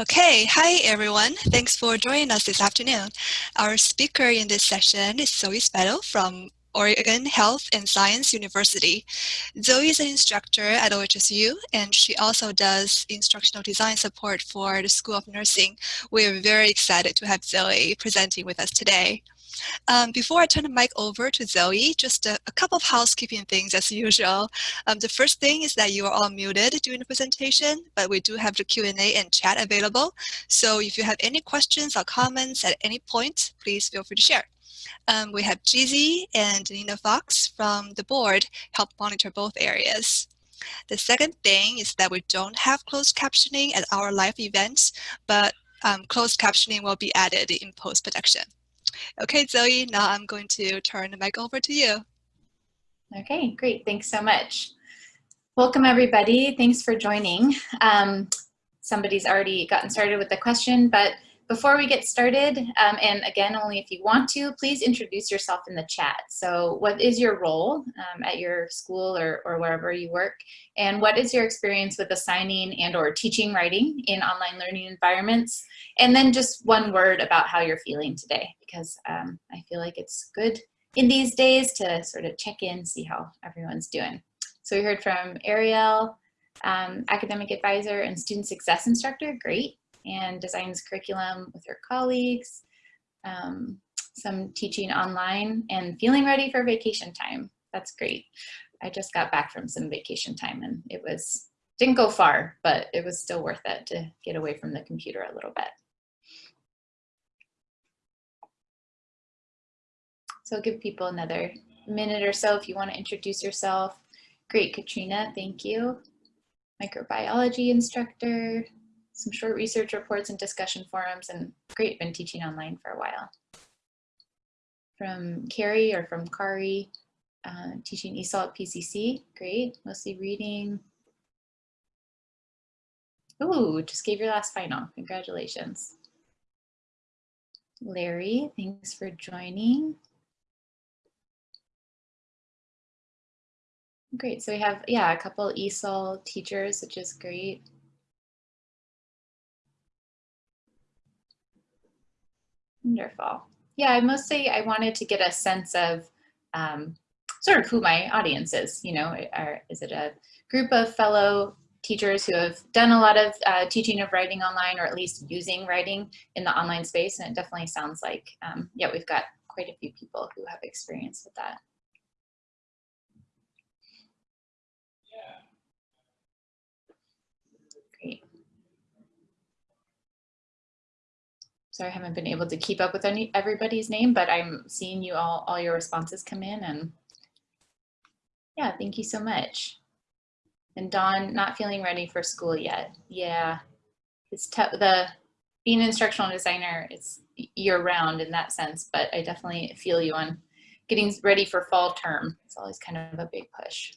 Okay, hi everyone. Thanks for joining us this afternoon. Our speaker in this session is Zoe Spettle from Oregon Health and Science University. Zoe is an instructor at OHSU and she also does instructional design support for the School of Nursing. We're very excited to have Zoe presenting with us today. Um, before I turn the mic over to Zoe, just a, a couple of housekeeping things as usual. Um, the first thing is that you are all muted during the presentation, but we do have the Q&A and chat available. So if you have any questions or comments at any point, please feel free to share. Um, we have Jeezy and Nina Fox from the board help monitor both areas. The second thing is that we don't have closed captioning at our live events, but um, closed captioning will be added in post-production. Okay, Zoe, now I'm going to turn the mic over to you. Okay, great. Thanks so much. Welcome, everybody. Thanks for joining. Um, somebody's already gotten started with the question, but before we get started, um, and again, only if you want to, please introduce yourself in the chat. So what is your role um, at your school or, or wherever you work? And what is your experience with assigning and or teaching writing in online learning environments? And then just one word about how you're feeling today, because um, I feel like it's good in these days to sort of check in, see how everyone's doing. So we heard from Ariel, um, academic advisor and student success instructor, great and designs curriculum with her colleagues, um, some teaching online and feeling ready for vacation time. That's great. I just got back from some vacation time and it was, didn't go far, but it was still worth it to get away from the computer a little bit. So I'll give people another minute or so if you want to introduce yourself. Great, Katrina, thank you. Microbiology instructor, some short research reports and discussion forums, and great, been teaching online for a while. From Carrie or from Kari, uh, teaching ESOL at PCC, great, mostly reading. Ooh, just gave your last final, congratulations. Larry, thanks for joining. Great, so we have, yeah, a couple ESOL teachers, which is great. Wonderful. Yeah, I mostly I wanted to get a sense of um, sort of who my audience is. You know, are, is it a group of fellow teachers who have done a lot of uh, teaching of writing online or at least using writing in the online space? And it definitely sounds like, um, yeah, we've got quite a few people who have experience with that. Sorry, I haven't been able to keep up with any everybody's name, but I'm seeing you all, all your responses come in and yeah, thank you so much. And Dawn, not feeling ready for school yet. Yeah, it's tough. the being an instructional designer, it's year round in that sense, but I definitely feel you on getting ready for fall term. It's always kind of a big push.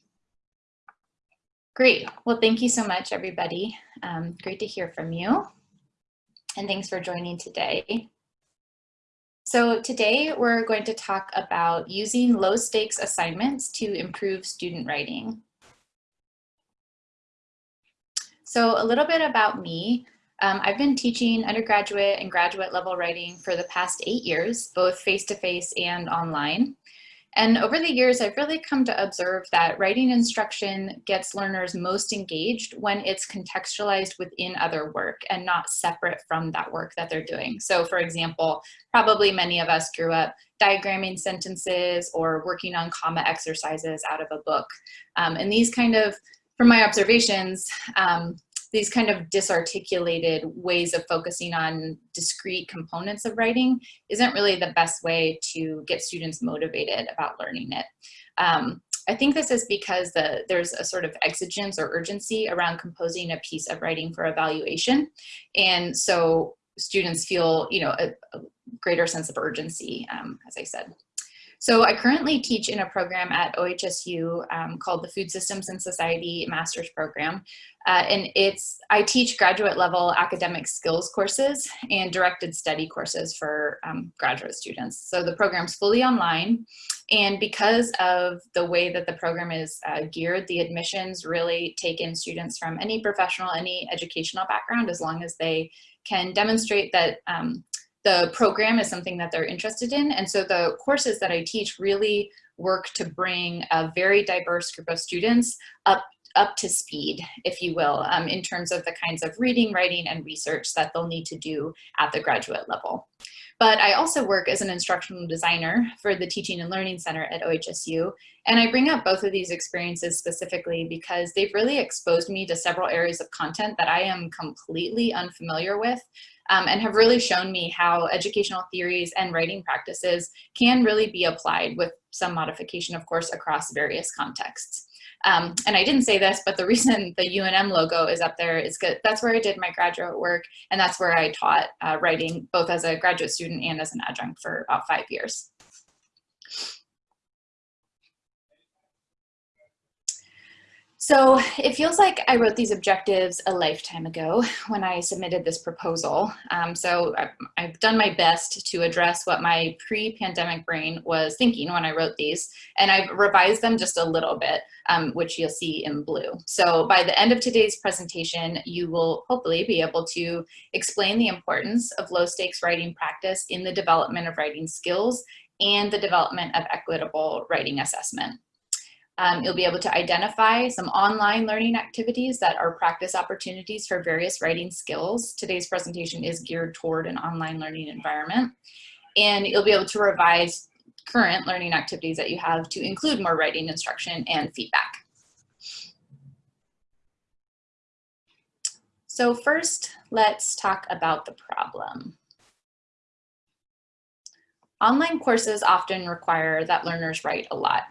Great. Well, thank you so much, everybody. Um, great to hear from you and thanks for joining today. So today we're going to talk about using low stakes assignments to improve student writing. So a little bit about me. Um, I've been teaching undergraduate and graduate level writing for the past eight years, both face-to-face -face and online. And over the years, I've really come to observe that writing instruction gets learners most engaged when it's contextualized within other work and not separate from that work that they're doing. So for example, probably many of us grew up diagramming sentences or working on comma exercises out of a book. Um, and these kind of, from my observations, um, these kind of disarticulated ways of focusing on discrete components of writing isn't really the best way to get students motivated about learning it. Um, I think this is because the, there's a sort of exigence or urgency around composing a piece of writing for evaluation. And so students feel, you know, a, a greater sense of urgency, um, as I said. So I currently teach in a program at OHSU um, called the Food Systems and Society Master's Program. Uh, and it's, I teach graduate level academic skills courses and directed study courses for um, graduate students. So the program's fully online. And because of the way that the program is uh, geared, the admissions really take in students from any professional, any educational background, as long as they can demonstrate that um, the program is something that they're interested in. And so the courses that I teach really work to bring a very diverse group of students up up to speed, if you will, um, in terms of the kinds of reading, writing, and research that they'll need to do at the graduate level. But I also work as an instructional designer for the Teaching and Learning Center at OHSU. And I bring up both of these experiences specifically because they've really exposed me to several areas of content that I am completely unfamiliar with um, and have really shown me how educational theories and writing practices can really be applied with some modification, of course, across various contexts. Um, and I didn't say this, but the reason the UNM logo is up there is good. That's where I did my graduate work, and that's where I taught uh, writing, both as a graduate student and as an adjunct for about five years. So it feels like I wrote these objectives a lifetime ago when I submitted this proposal. Um, so I've done my best to address what my pre-pandemic brain was thinking when I wrote these, and I've revised them just a little bit, um, which you'll see in blue. So by the end of today's presentation, you will hopefully be able to explain the importance of low stakes writing practice in the development of writing skills and the development of equitable writing assessment. Um, you'll be able to identify some online learning activities that are practice opportunities for various writing skills. Today's presentation is geared toward an online learning environment. And you'll be able to revise current learning activities that you have to include more writing instruction and feedback. So first, let's talk about the problem. Online courses often require that learners write a lot.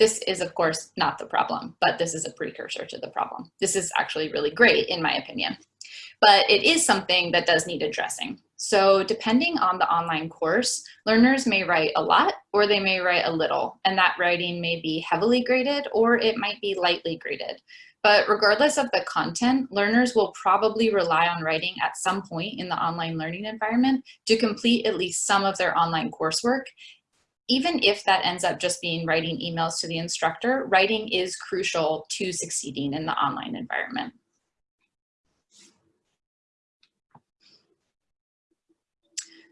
This is, of course, not the problem, but this is a precursor to the problem. This is actually really great, in my opinion. But it is something that does need addressing. So depending on the online course, learners may write a lot or they may write a little, and that writing may be heavily graded or it might be lightly graded. But regardless of the content, learners will probably rely on writing at some point in the online learning environment to complete at least some of their online coursework even if that ends up just being writing emails to the instructor, writing is crucial to succeeding in the online environment.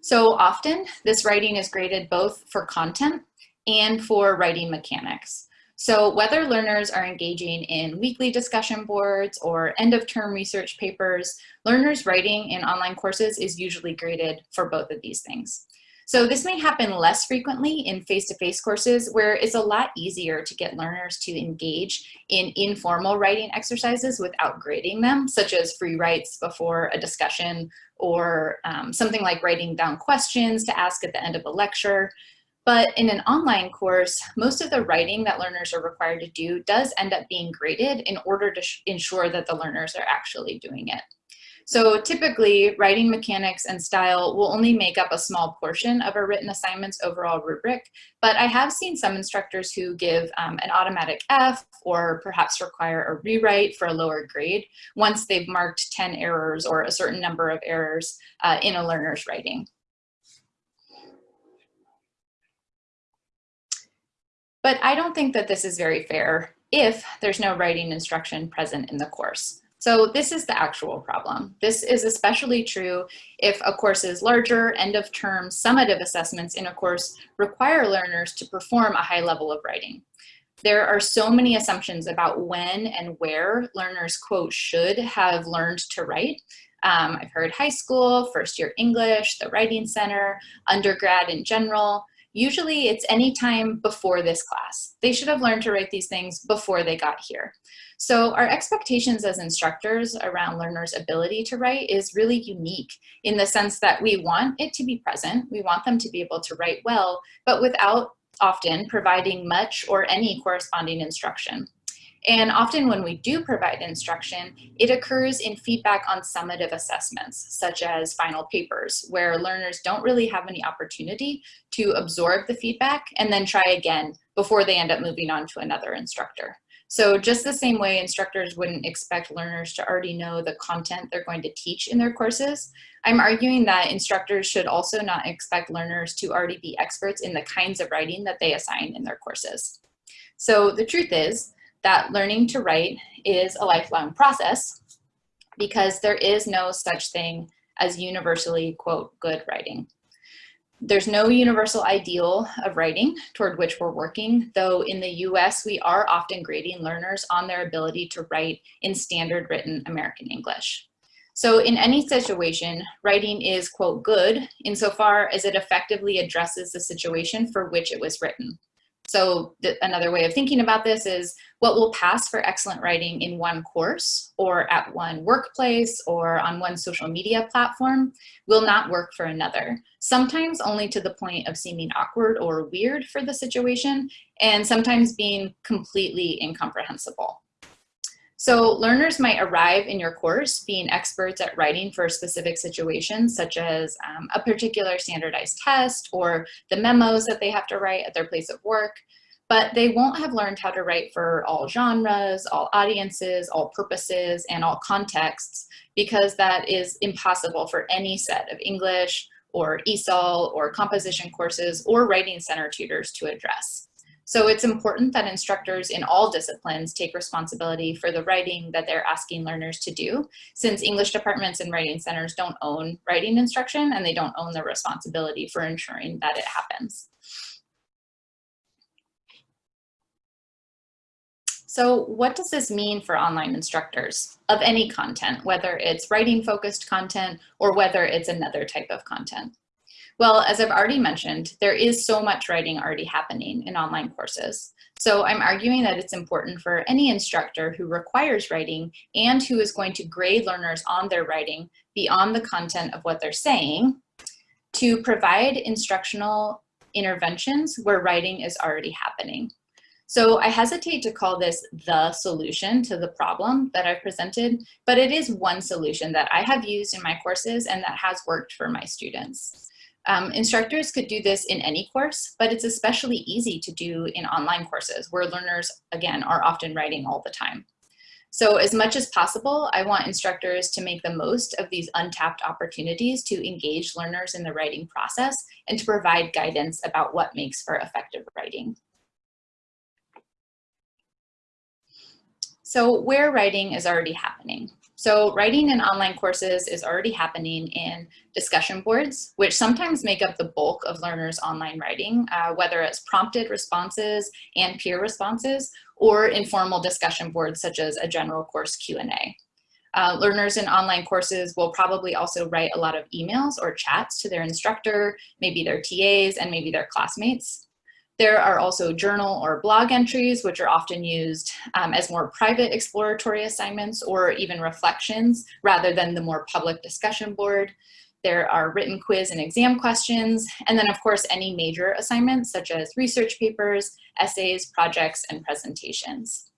So often this writing is graded both for content and for writing mechanics. So whether learners are engaging in weekly discussion boards or end of term research papers, learners writing in online courses is usually graded for both of these things. So this may happen less frequently in face-to-face -face courses where it's a lot easier to get learners to engage in informal writing exercises without grading them, such as free writes before a discussion or um, something like writing down questions to ask at the end of a lecture. But in an online course, most of the writing that learners are required to do does end up being graded in order to ensure that the learners are actually doing it. So typically writing mechanics and style will only make up a small portion of a written assignment's overall rubric, but I have seen some instructors who give um, an automatic F or perhaps require a rewrite for a lower grade once they've marked 10 errors or a certain number of errors uh, in a learner's writing. But I don't think that this is very fair if there's no writing instruction present in the course. So this is the actual problem. This is especially true if a course is larger, end of term, summative assessments in a course require learners to perform a high level of writing. There are so many assumptions about when and where learners, quote, should have learned to write. Um, I've heard high school, first year English, the Writing Center, undergrad in general. Usually it's any time before this class. They should have learned to write these things before they got here. So our expectations as instructors around learners' ability to write is really unique in the sense that we want it to be present, we want them to be able to write well, but without often providing much or any corresponding instruction. And often when we do provide instruction, it occurs in feedback on summative assessments, such as final papers, where learners don't really have any opportunity to absorb the feedback and then try again before they end up moving on to another instructor. So just the same way instructors wouldn't expect learners to already know the content they're going to teach in their courses, I'm arguing that instructors should also not expect learners to already be experts in the kinds of writing that they assign in their courses. So the truth is that learning to write is a lifelong process because there is no such thing as universally, quote, good writing. There's no universal ideal of writing toward which we're working, though in the US, we are often grading learners on their ability to write in standard written American English. So in any situation, writing is, quote, good insofar as it effectively addresses the situation for which it was written. So another way of thinking about this is what will pass for excellent writing in one course or at one workplace or on one social media platform will not work for another. Sometimes only to the point of seeming awkward or weird for the situation and sometimes being completely incomprehensible. So learners might arrive in your course being experts at writing for specific situations, such as um, a particular standardized test or the memos that they have to write at their place of work, but they won't have learned how to write for all genres, all audiences, all purposes, and all contexts, because that is impossible for any set of English or ESOL or composition courses or writing center tutors to address. So it's important that instructors in all disciplines take responsibility for the writing that they're asking learners to do, since English departments and writing centers don't own writing instruction and they don't own the responsibility for ensuring that it happens. So what does this mean for online instructors of any content, whether it's writing focused content or whether it's another type of content? Well, as I've already mentioned, there is so much writing already happening in online courses. So I'm arguing that it's important for any instructor who requires writing and who is going to grade learners on their writing beyond the content of what they're saying to provide instructional interventions where writing is already happening. So I hesitate to call this the solution to the problem that I've presented, but it is one solution that I have used in my courses and that has worked for my students. Um, instructors could do this in any course, but it's especially easy to do in online courses where learners, again, are often writing all the time. So as much as possible, I want instructors to make the most of these untapped opportunities to engage learners in the writing process and to provide guidance about what makes for effective writing. So where writing is already happening. So writing in online courses is already happening in discussion boards, which sometimes make up the bulk of learners' online writing, uh, whether it's prompted responses and peer responses, or informal discussion boards such as a general course Q&A. Uh, learners in online courses will probably also write a lot of emails or chats to their instructor, maybe their TAs, and maybe their classmates. There are also journal or blog entries, which are often used um, as more private exploratory assignments or even reflections rather than the more public discussion board. There are written quiz and exam questions, and then of course any major assignments such as research papers, essays, projects, and presentations.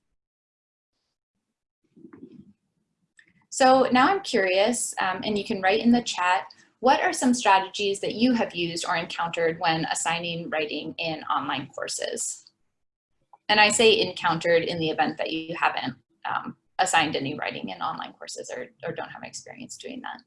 So now I'm curious, um, and you can write in the chat, what are some strategies that you have used or encountered when assigning writing in online courses? And I say encountered in the event that you haven't um, assigned any writing in online courses or, or don't have experience doing that.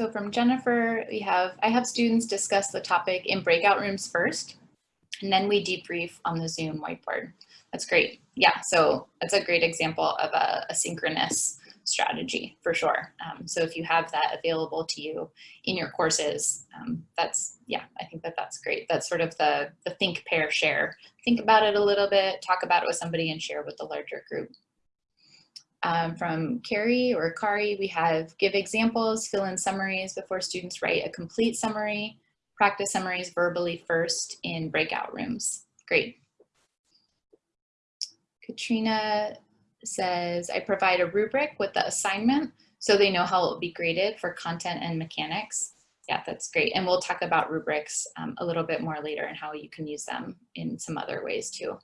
So from Jennifer, we have, I have students discuss the topic in breakout rooms first, and then we debrief on the Zoom whiteboard. That's great. Yeah, so that's a great example of a, a synchronous strategy for sure. Um, so if you have that available to you in your courses, um, that's, yeah, I think that that's great. That's sort of the, the think, pair, share. Think about it a little bit, talk about it with somebody and share with the larger group. Um, from Carrie or Kari, we have give examples, fill in summaries before students write a complete summary, practice summaries verbally first in breakout rooms. Great. Katrina says, I provide a rubric with the assignment so they know how it will be graded for content and mechanics. Yeah, that's great. And we'll talk about rubrics um, a little bit more later and how you can use them in some other ways too.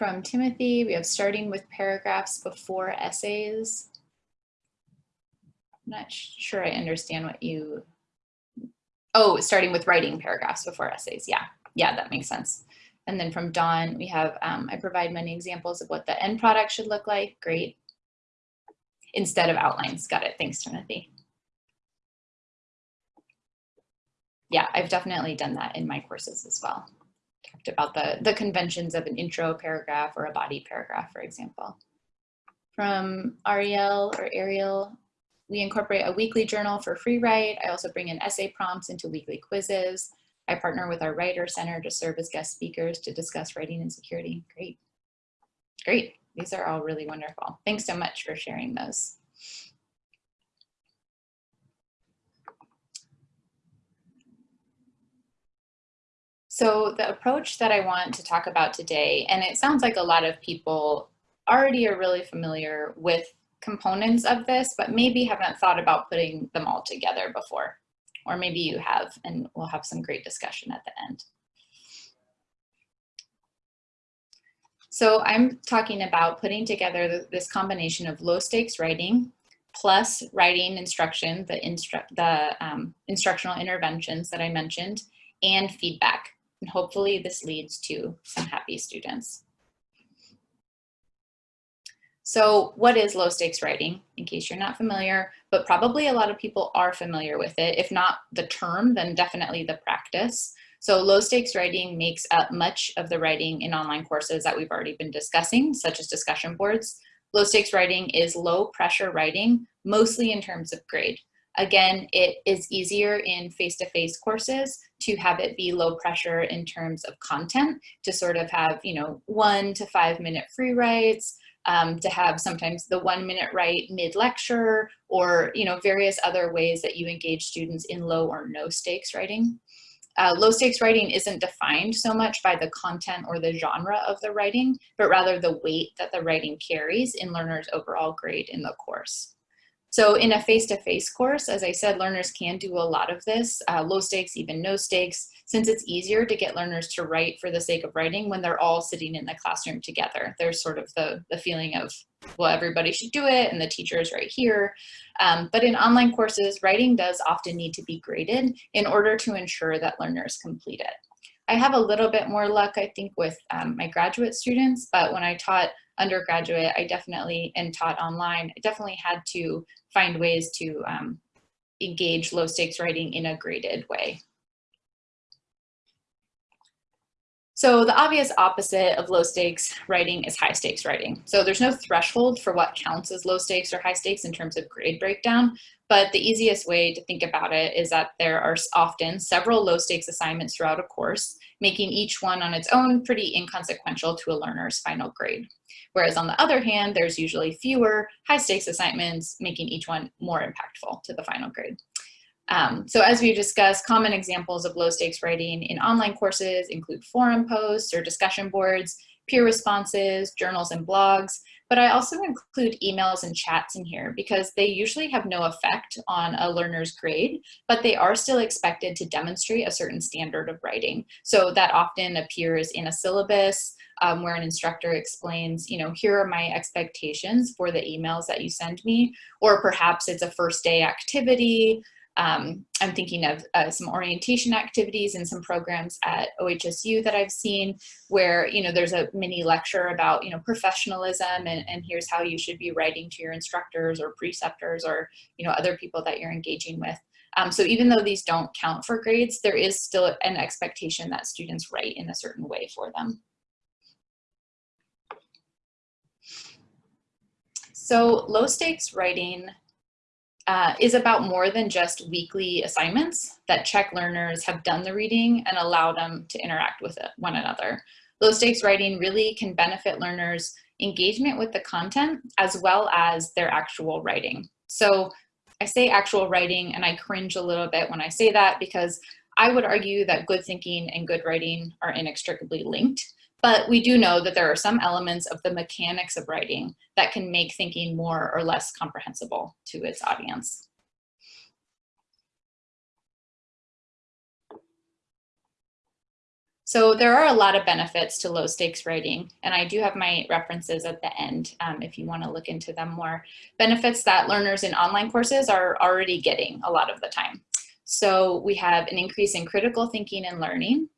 From Timothy, we have starting with paragraphs before essays. I'm not sure I understand what you, oh, starting with writing paragraphs before essays. Yeah, yeah, that makes sense. And then from Dawn, we have, um, I provide many examples of what the end product should look like. Great. Instead of outlines. Got it. Thanks, Timothy. Yeah, I've definitely done that in my courses as well talked about the, the conventions of an intro paragraph or a body paragraph, for example. From Ariel or Ariel, we incorporate a weekly journal for free write. I also bring in essay prompts into weekly quizzes. I partner with our Writer Center to serve as guest speakers to discuss writing and security. Great. Great. These are all really wonderful. Thanks so much for sharing those. So the approach that I want to talk about today, and it sounds like a lot of people already are really familiar with components of this, but maybe haven't thought about putting them all together before. Or maybe you have, and we'll have some great discussion at the end. So I'm talking about putting together this combination of low stakes writing plus writing instruction, the, instru the um, instructional interventions that I mentioned, and feedback. And hopefully this leads to some happy students. So what is low stakes writing, in case you're not familiar, but probably a lot of people are familiar with it. If not the term, then definitely the practice. So low stakes writing makes up much of the writing in online courses that we've already been discussing, such as discussion boards. Low stakes writing is low pressure writing, mostly in terms of grade. Again, it is easier in face-to-face -face courses to have it be low pressure in terms of content, to sort of have, you know, one to five minute free writes, um, to have sometimes the one minute write mid-lecture, or, you know, various other ways that you engage students in low or no stakes writing. Uh, low stakes writing isn't defined so much by the content or the genre of the writing, but rather the weight that the writing carries in learners' overall grade in the course. So in a face-to-face -face course, as I said, learners can do a lot of this, uh, low stakes, even no stakes, since it's easier to get learners to write for the sake of writing when they're all sitting in the classroom together. There's sort of the, the feeling of, well, everybody should do it and the teacher is right here. Um, but in online courses, writing does often need to be graded in order to ensure that learners complete it. I have a little bit more luck, I think, with um, my graduate students, but when I taught undergraduate, I definitely, and taught online, I definitely had to find ways to um, engage low stakes writing in a graded way. So the obvious opposite of low stakes writing is high stakes writing. So there's no threshold for what counts as low stakes or high stakes in terms of grade breakdown, but the easiest way to think about it is that there are often several low stakes assignments throughout a course, making each one on its own pretty inconsequential to a learner's final grade. Whereas on the other hand, there's usually fewer high stakes assignments, making each one more impactful to the final grade. Um, so as we discussed, common examples of low stakes writing in online courses include forum posts or discussion boards, peer responses, journals and blogs, but I also include emails and chats in here because they usually have no effect on a learner's grade, but they are still expected to demonstrate a certain standard of writing. So that often appears in a syllabus um, where an instructor explains, you know, here are my expectations for the emails that you send me, or perhaps it's a first day activity, um, I'm thinking of uh, some orientation activities and some programs at OHSU that I've seen where, you know, there's a mini lecture about, you know, professionalism and, and here's how you should be writing to your instructors or preceptors or, you know, other people that you're engaging with. Um, so even though these don't count for grades, there is still an expectation that students write in a certain way for them. So low stakes writing uh, is about more than just weekly assignments that check learners have done the reading and allow them to interact with it, one another. Low stakes writing really can benefit learners engagement with the content, as well as their actual writing. So I say actual writing and I cringe a little bit when I say that because I would argue that good thinking and good writing are inextricably linked. But we do know that there are some elements of the mechanics of writing that can make thinking more or less comprehensible to its audience. So there are a lot of benefits to low stakes writing, and I do have my references at the end um, if you want to look into them more. Benefits that learners in online courses are already getting a lot of the time. So we have an increase in critical thinking and learning,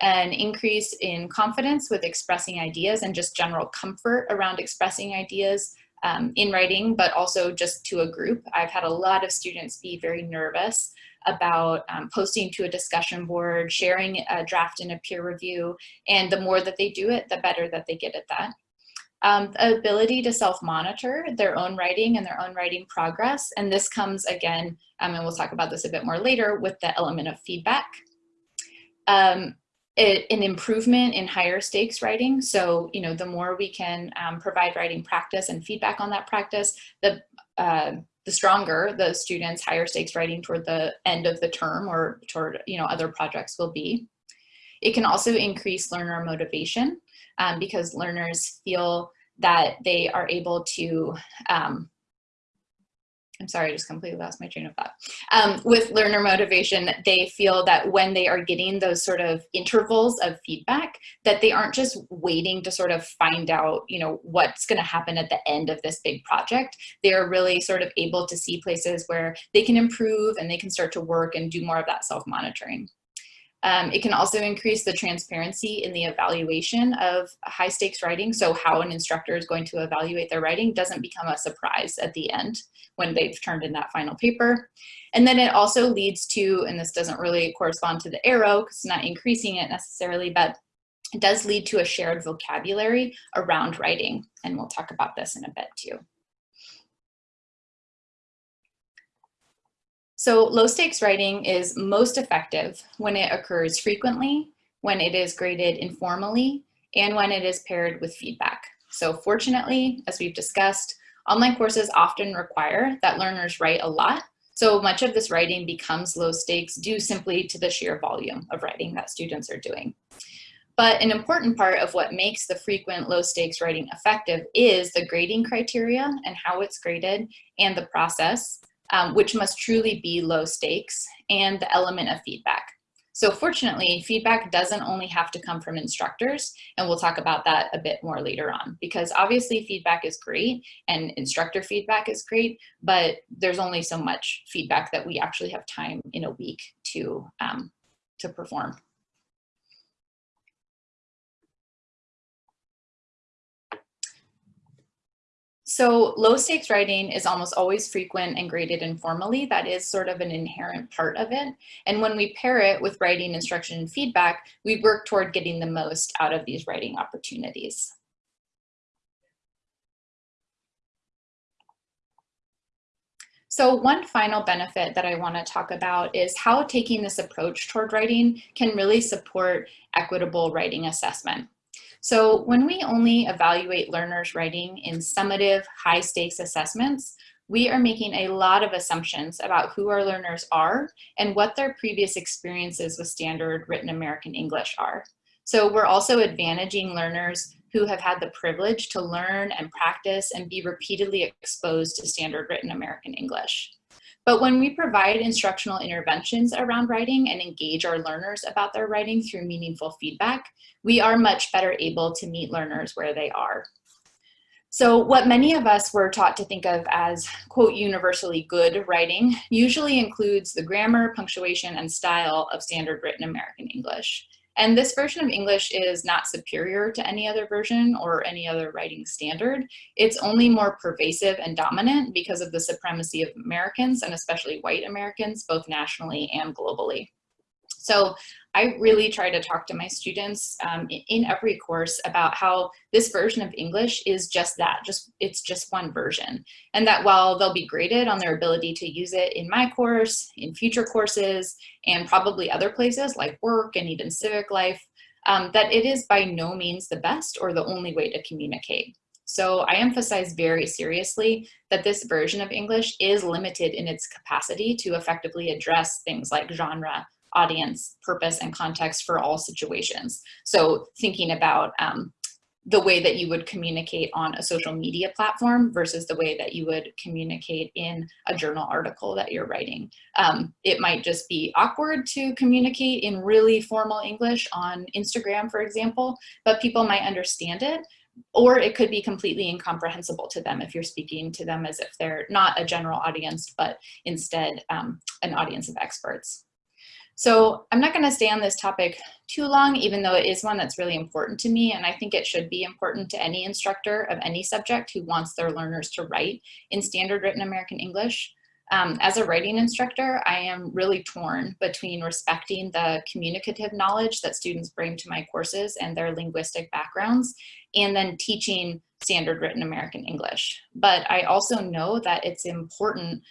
an increase in confidence with expressing ideas and just general comfort around expressing ideas um, in writing, but also just to a group. I've had a lot of students be very nervous about um, posting to a discussion board, sharing a draft in a peer review, and the more that they do it, the better that they get at that. Um, the ability to self-monitor their own writing and their own writing progress, and this comes again, um, and we'll talk about this a bit more later, with the element of feedback. Um, it, an improvement in higher stakes writing. So, you know, the more we can um, provide writing practice and feedback on that practice, the uh, the stronger the students higher stakes writing toward the end of the term or toward you know other projects will be. It can also increase learner motivation um, because learners feel that they are able to um, I'm sorry, I just completely lost my train of thought. Um, with learner motivation, they feel that when they are getting those sort of intervals of feedback, that they aren't just waiting to sort of find out, you know, what's going to happen at the end of this big project. They are really sort of able to see places where they can improve and they can start to work and do more of that self-monitoring. Um, it can also increase the transparency in the evaluation of high stakes writing. So how an instructor is going to evaluate their writing doesn't become a surprise at the end when they've turned in that final paper. And then it also leads to, and this doesn't really correspond to the arrow because it's not increasing it necessarily, but it does lead to a shared vocabulary around writing. And we'll talk about this in a bit too. So low stakes writing is most effective when it occurs frequently, when it is graded informally, and when it is paired with feedback. So fortunately, as we've discussed, online courses often require that learners write a lot. So much of this writing becomes low stakes due simply to the sheer volume of writing that students are doing. But an important part of what makes the frequent low stakes writing effective is the grading criteria and how it's graded and the process um, which must truly be low stakes, and the element of feedback. So fortunately, feedback doesn't only have to come from instructors, and we'll talk about that a bit more later on, because obviously feedback is great and instructor feedback is great, but there's only so much feedback that we actually have time in a week to, um, to perform. So low stakes writing is almost always frequent and graded informally. That is sort of an inherent part of it. And when we pair it with writing instruction and feedback, we work toward getting the most out of these writing opportunities. So one final benefit that I want to talk about is how taking this approach toward writing can really support equitable writing assessment. So when we only evaluate learners writing in summative high stakes assessments, we are making a lot of assumptions about who our learners are and what their previous experiences with standard written American English are. So we're also advantaging learners who have had the privilege to learn and practice and be repeatedly exposed to standard written American English. But when we provide instructional interventions around writing and engage our learners about their writing through meaningful feedback, we are much better able to meet learners where they are. So what many of us were taught to think of as, quote, universally good writing usually includes the grammar, punctuation, and style of standard written American English. And this version of English is not superior to any other version or any other writing standard. It's only more pervasive and dominant because of the supremacy of Americans and especially white Americans, both nationally and globally. So I really try to talk to my students um, in every course about how this version of English is just that, just it's just one version. And that while they'll be graded on their ability to use it in my course, in future courses, and probably other places like work and even civic life, um, that it is by no means the best or the only way to communicate. So I emphasize very seriously that this version of English is limited in its capacity to effectively address things like genre, audience, purpose, and context for all situations. So thinking about um, the way that you would communicate on a social media platform versus the way that you would communicate in a journal article that you're writing. Um, it might just be awkward to communicate in really formal English on Instagram, for example, but people might understand it or it could be completely incomprehensible to them if you're speaking to them as if they're not a general audience, but instead um, an audience of experts. So I'm not gonna stay on this topic too long, even though it is one that's really important to me. And I think it should be important to any instructor of any subject who wants their learners to write in standard written American English. Um, as a writing instructor, I am really torn between respecting the communicative knowledge that students bring to my courses and their linguistic backgrounds, and then teaching standard written American English. But I also know that it's important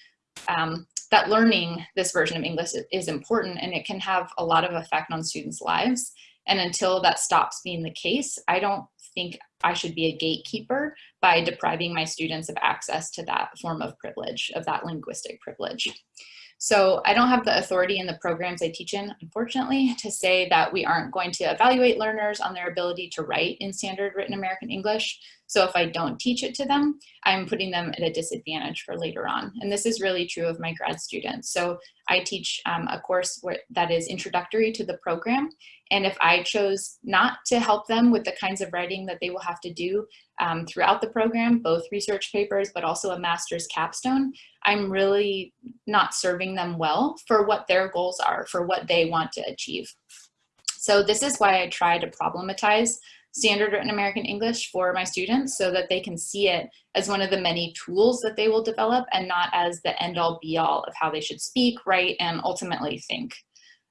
um, that learning this version of English is important and it can have a lot of effect on students' lives. And until that stops being the case, I don't think I should be a gatekeeper by depriving my students of access to that form of privilege, of that linguistic privilege. So I don't have the authority in the programs I teach in, unfortunately, to say that we aren't going to evaluate learners on their ability to write in standard written American English. So if I don't teach it to them, I'm putting them at a disadvantage for later on. And this is really true of my grad students. So I teach um, a course where, that is introductory to the program. And if I chose not to help them with the kinds of writing that they will have to do um, throughout the program, both research papers, but also a master's capstone, I'm really not serving them well for what their goals are, for what they want to achieve. So this is why I try to problematize standard written American English for my students so that they can see it as one of the many tools that they will develop and not as the end all be all of how they should speak, write, and ultimately think.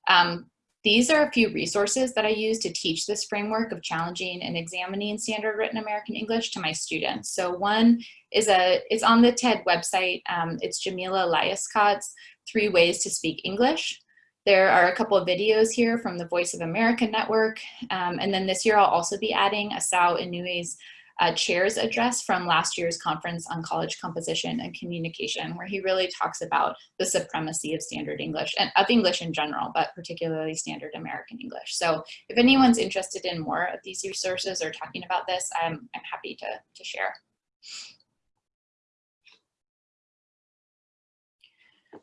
Um, these are a few resources that I use to teach this framework of challenging and examining standard written American English to my students. So one is a, it's on the TED website. Um, it's Jamila Lyiscott's Three Ways to Speak English. There are a couple of videos here from the Voice of America Network. Um, and then this year I'll also be adding Asao Inoue's uh, chair's address from last year's conference on college composition and communication, where he really talks about the supremacy of standard English and of English in general, but particularly standard American English. So if anyone's interested in more of these resources or talking about this, I'm, I'm happy to, to share.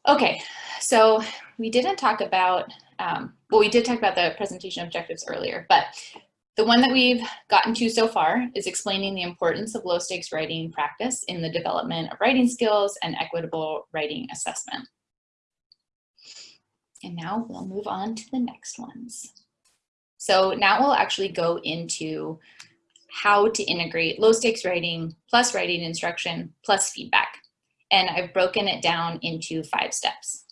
Okay, so we didn't talk about, um, well, we did talk about the presentation objectives earlier, but the one that we've gotten to so far is explaining the importance of low stakes writing practice in the development of writing skills and equitable writing assessment. And now we'll move on to the next ones. So now we'll actually go into how to integrate low stakes writing plus writing instruction plus feedback and I've broken it down into five steps.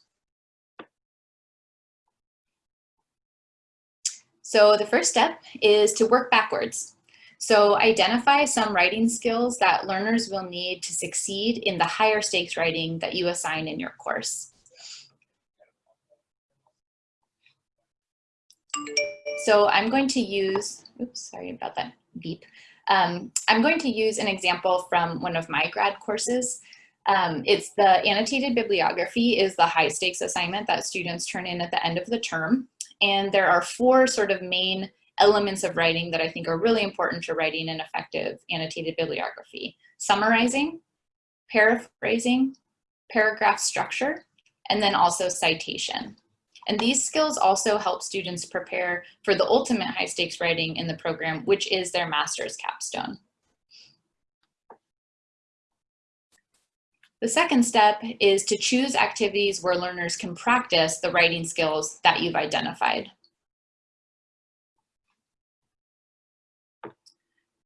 So the first step is to work backwards. So identify some writing skills that learners will need to succeed in the higher stakes writing that you assign in your course. So I'm going to use, oops, sorry about that beep. Um, I'm going to use an example from one of my grad courses. Um, it's the annotated bibliography is the high stakes assignment that students turn in at the end of the term. And there are four sort of main elements of writing that I think are really important to writing an effective annotated bibliography. Summarizing, paraphrasing, paragraph structure, and then also citation. And these skills also help students prepare for the ultimate high stakes writing in the program, which is their master's capstone. The second step is to choose activities where learners can practice the writing skills that you've identified.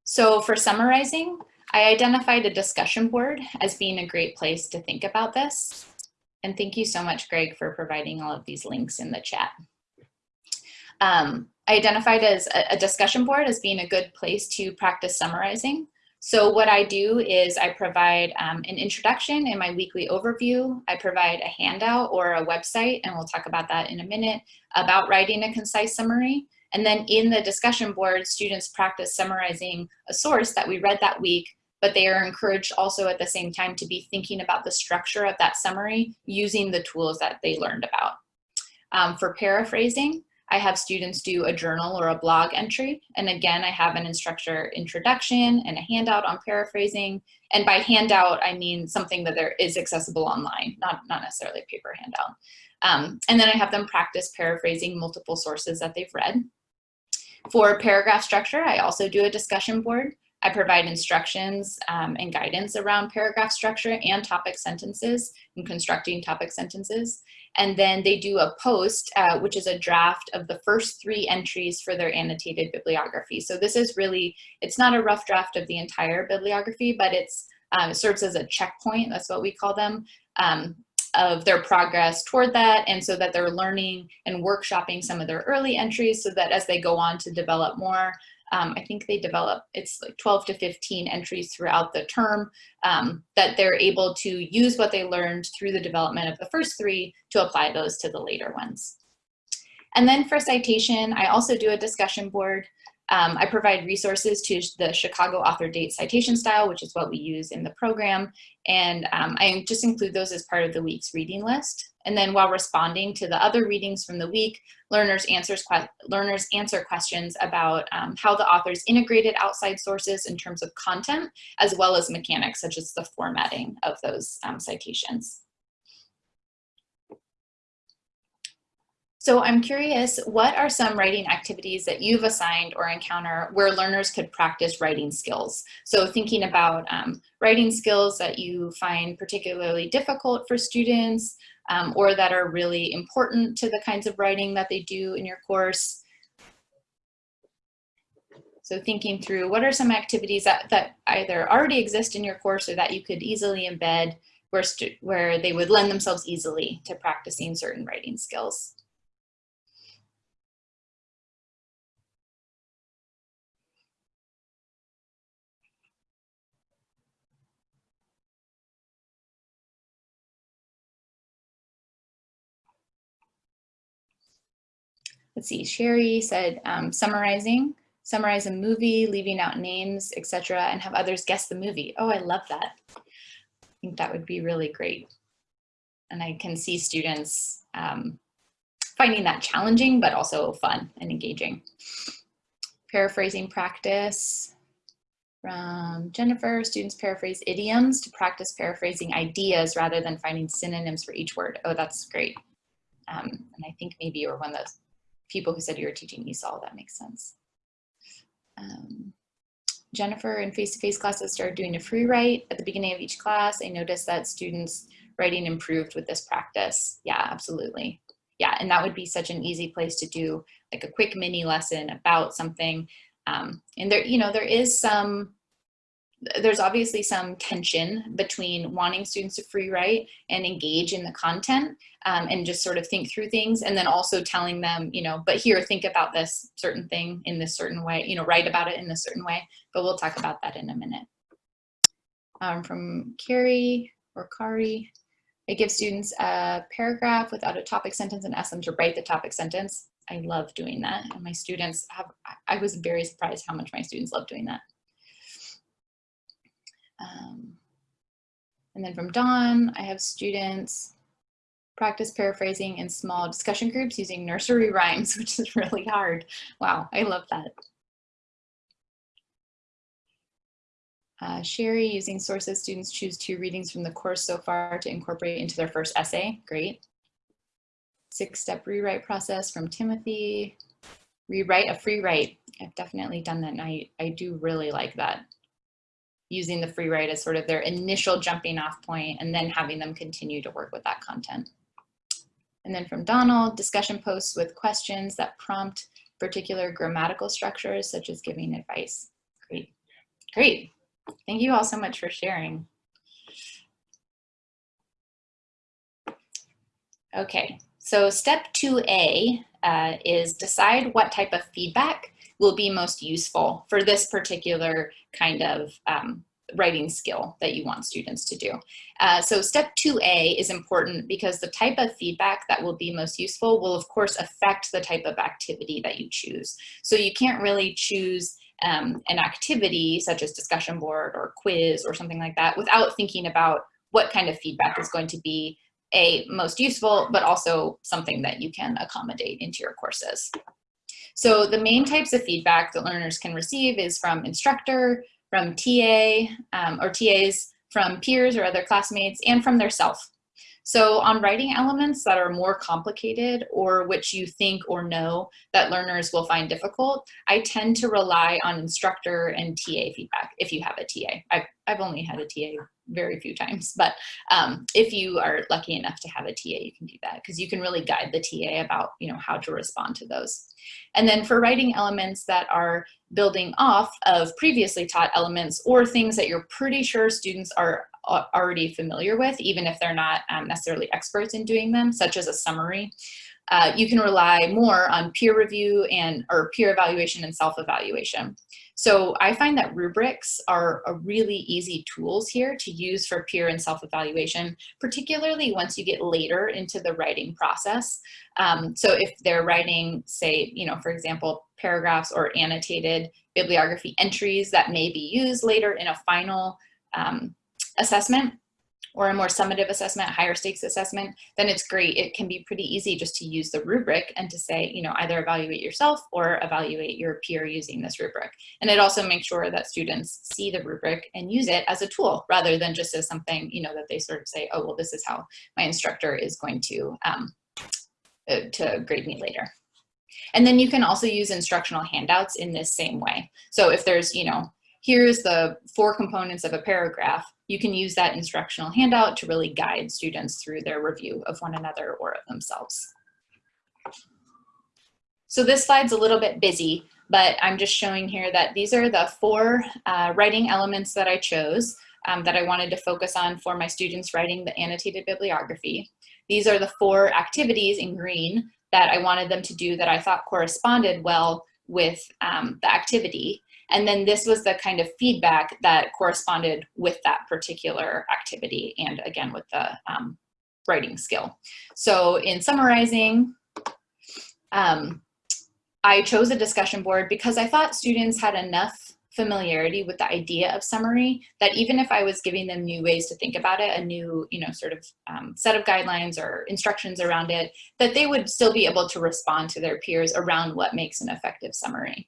So for summarizing, I identified a discussion board as being a great place to think about this. And thank you so much, Greg, for providing all of these links in the chat. Um, I identified as a, a discussion board as being a good place to practice summarizing. So what I do is I provide um, an introduction in my weekly overview. I provide a handout or a website, and we'll talk about that in a minute, about writing a concise summary. And then in the discussion board, students practice summarizing a source that we read that week but they are encouraged also at the same time to be thinking about the structure of that summary using the tools that they learned about. Um, for paraphrasing, I have students do a journal or a blog entry. And again, I have an instructor introduction and a handout on paraphrasing. And by handout, I mean something that there is accessible online, not, not necessarily a paper handout. Um, and then I have them practice paraphrasing multiple sources that they've read. For paragraph structure, I also do a discussion board. I provide instructions um, and guidance around paragraph structure and topic sentences and constructing topic sentences. And then they do a post, uh, which is a draft of the first three entries for their annotated bibliography. So this is really, it's not a rough draft of the entire bibliography, but it's, um, it serves as a checkpoint, that's what we call them, um, of their progress toward that and so that they're learning and workshopping some of their early entries so that as they go on to develop more, um, I think they develop, it's like 12 to 15 entries throughout the term um, that they're able to use what they learned through the development of the first three to apply those to the later ones. And then for citation, I also do a discussion board. Um, I provide resources to the Chicago author date citation style, which is what we use in the program. And um, I just include those as part of the week's reading list. And then while responding to the other readings from the week, learners, answers learners answer questions about um, how the authors integrated outside sources in terms of content, as well as mechanics, such as the formatting of those um, citations. So I'm curious, what are some writing activities that you've assigned or encounter where learners could practice writing skills? So thinking about um, writing skills that you find particularly difficult for students, um, or that are really important to the kinds of writing that they do in your course. So thinking through what are some activities that, that either already exist in your course or that you could easily embed where, where they would lend themselves easily to practicing certain writing skills. Let's see, Sherry said um, summarizing, summarize a movie, leaving out names, etc., and have others guess the movie. Oh, I love that. I think that would be really great. And I can see students um, finding that challenging, but also fun and engaging. Paraphrasing practice from Jennifer, students paraphrase idioms to practice paraphrasing ideas rather than finding synonyms for each word. Oh, that's great. Um, and I think maybe you were one of those people who said you were teaching ESOL, that makes sense. Um, Jennifer in face-to-face -face classes started doing a free write at the beginning of each class. I noticed that students writing improved with this practice. Yeah, absolutely. Yeah, and that would be such an easy place to do like a quick mini lesson about something. Um, and there, you know, there is some there's obviously some tension between wanting students to free write and engage in the content um, and just sort of think through things and then also telling them, you know, but here, think about this certain thing in this certain way, you know, write about it in this certain way, but we'll talk about that in a minute. Um, from Carrie or Kari, it gives students a paragraph without a topic sentence and ask them to write the topic sentence. I love doing that. And my students have, I was very surprised how much my students love doing that. Um, and then from Dawn, I have students practice paraphrasing in small discussion groups using nursery rhymes, which is really hard. Wow, I love that. Uh, Sherry, using sources, students choose two readings from the course so far to incorporate into their first essay. Great. Six-step rewrite process from Timothy. Rewrite a free write. I've definitely done that and I, I do really like that using the free write as sort of their initial jumping off point and then having them continue to work with that content. And then from Donald, discussion posts with questions that prompt particular grammatical structures such as giving advice. Great, great. Thank you all so much for sharing. Okay, so step 2A uh, is decide what type of feedback will be most useful for this particular kind of um, writing skill that you want students to do. Uh, so step 2A is important because the type of feedback that will be most useful will of course affect the type of activity that you choose. So you can't really choose um, an activity such as discussion board or quiz or something like that without thinking about what kind of feedback is going to be a most useful, but also something that you can accommodate into your courses. So the main types of feedback that learners can receive is from instructor, from TA um, or TAs, from peers or other classmates, and from their self. So on writing elements that are more complicated or which you think or know that learners will find difficult, I tend to rely on instructor and TA feedback if you have a TA. I've, I've only had a TA very few times, but um, if you are lucky enough to have a TA, you can do that because you can really guide the TA about you know how to respond to those. And then for writing elements that are building off of previously taught elements or things that you're pretty sure students are already familiar with, even if they're not um, necessarily experts in doing them, such as a summary. Uh, you can rely more on peer review and or peer evaluation and self-evaluation. So I find that rubrics are a really easy tools here to use for peer and self-evaluation, particularly once you get later into the writing process. Um, so if they're writing, say, you know, for example, paragraphs or annotated bibliography entries that may be used later in a final um, assessment or a more summative assessment, higher stakes assessment, then it's great. It can be pretty easy just to use the rubric and to say, you know, either evaluate yourself or evaluate your peer using this rubric. And it also makes sure that students see the rubric and use it as a tool rather than just as something, you know, that they sort of say, oh, well, this is how my instructor is going to, um, uh, to grade me later. And then you can also use instructional handouts in this same way. So if there's, you know, here's the four components of a paragraph, you can use that instructional handout to really guide students through their review of one another or of themselves. So this slide's a little bit busy, but I'm just showing here that these are the four uh, writing elements that I chose um, that I wanted to focus on for my students writing the annotated bibliography. These are the four activities in green that I wanted them to do that I thought corresponded well with um, the activity. And then this was the kind of feedback that corresponded with that particular activity and again with the um, writing skill. So in summarizing, um, I chose a discussion board because I thought students had enough familiarity with the idea of summary that even if I was giving them new ways to think about it, a new, you know, sort of um, set of guidelines or instructions around it, that they would still be able to respond to their peers around what makes an effective summary.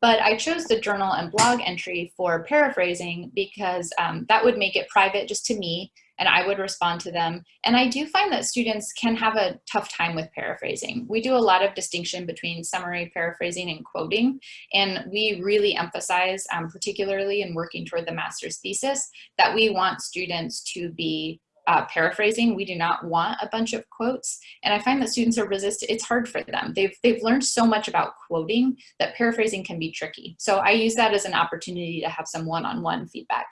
But I chose the journal and blog entry for paraphrasing because um, that would make it private just to me and I would respond to them. And I do find that students can have a tough time with paraphrasing. We do a lot of distinction between summary paraphrasing and quoting. And we really emphasize, um, particularly in working toward the master's thesis, that we want students to be uh, paraphrasing. We do not want a bunch of quotes. And I find that students are resistant, it's hard for them. They've, they've learned so much about quoting that paraphrasing can be tricky. So I use that as an opportunity to have some one-on-one -on -one feedback.